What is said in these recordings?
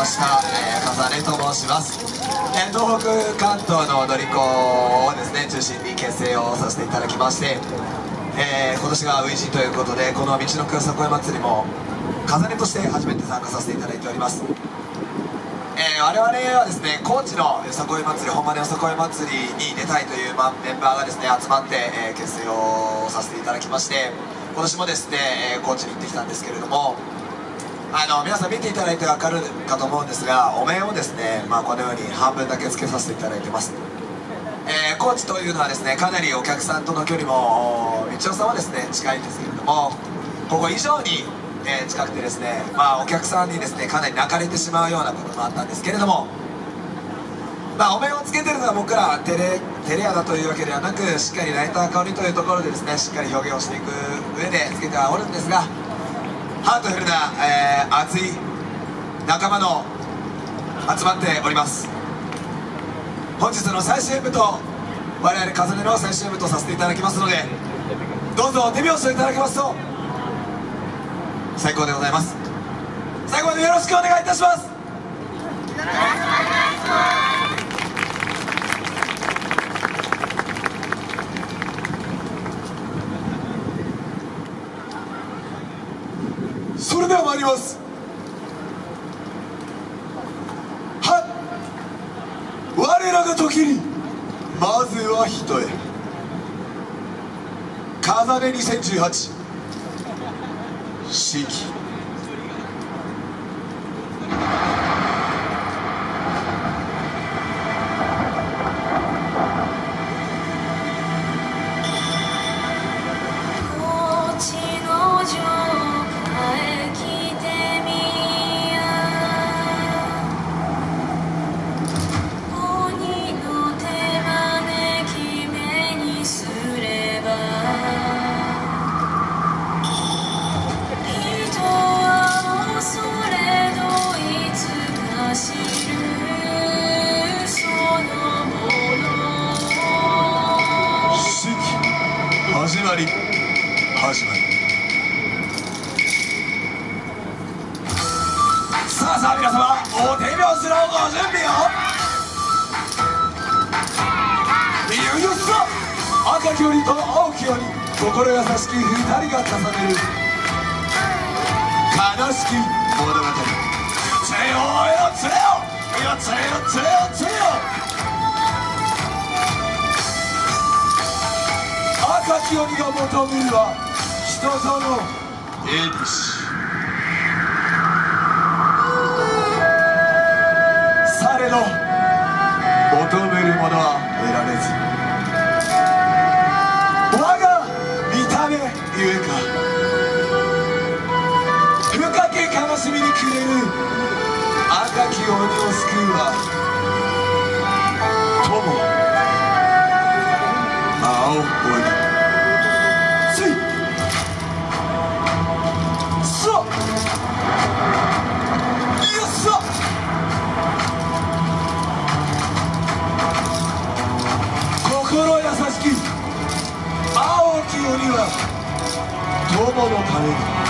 ました、えー、と申します、えー、東北関東の踊り子をですね中心に結成をさせていただきまして、えー、今年が初陣ということでこの道のくよさこい祭りも風根として初めて参加させていただいております。えー、我々はですね高知のよさこい祭り本場のよさこい祭りに出たいという、ま、メンバーがですね集まって、えー、結成をさせていただきまして今年もですね、えー、高知に行ってきたんですけれどもあの皆さん見ていただいて分かるかと思うんですがお面をですね、まあ、このように半分だけつけさせていただいてます、えー、高知というのはですねかなりお客さんとの距離も道夫さんはですね近いんですけれどもここ以上にえー、近くてですね、まあ、お客さんにですねかなり泣かれてしまうようなこともあったんですけれども、まあ、お面をつけてるのは僕らテレテレアだというわけではなくしっかりライター香りというところでですねしっかり表現をしていく上でつけてはおるんですがハートフルな、えー、熱い仲間の集まっております。本日の最終部と我々風音の最終部とさせていただきますのでどうぞ手拍子をいただけますと最高でございます。最後までよろしくお願いいたします。それでは参りますは我らが時にまずは人へ。風音2018四季。さあ皆様お手拍子のご準備を。いよいよさ赤き鬼と青き鬼心優しき二人が重ねる。悲しき物語。つれよよつれよよつれよつれよ。つれよ赤き鬼が求めるは人との英ですさど求めるものは得られず。我が見た目ゆえか深き悲しみに暮れる赤き鬼を救うは友青鬼。がし切青き鬼は友のために。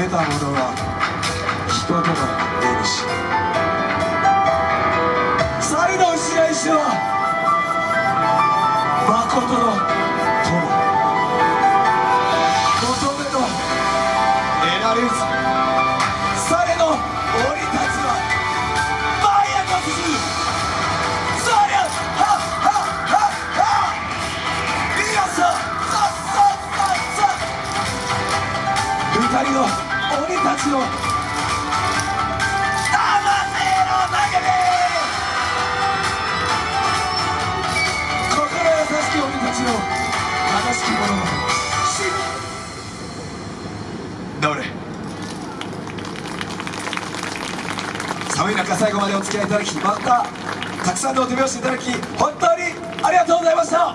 得たものは人との得るし猿の白石は誠の友。求めの得られず。されの降り立つはマイアの鈴そりゃはっはっはっは。いやさささささ二人のたちの魂の叫び心優しき鬼たちの悲しき者の死どれ寒い中最後までお付き合いいただきまたたくさんのお手拍子いただき本当にありがとうございました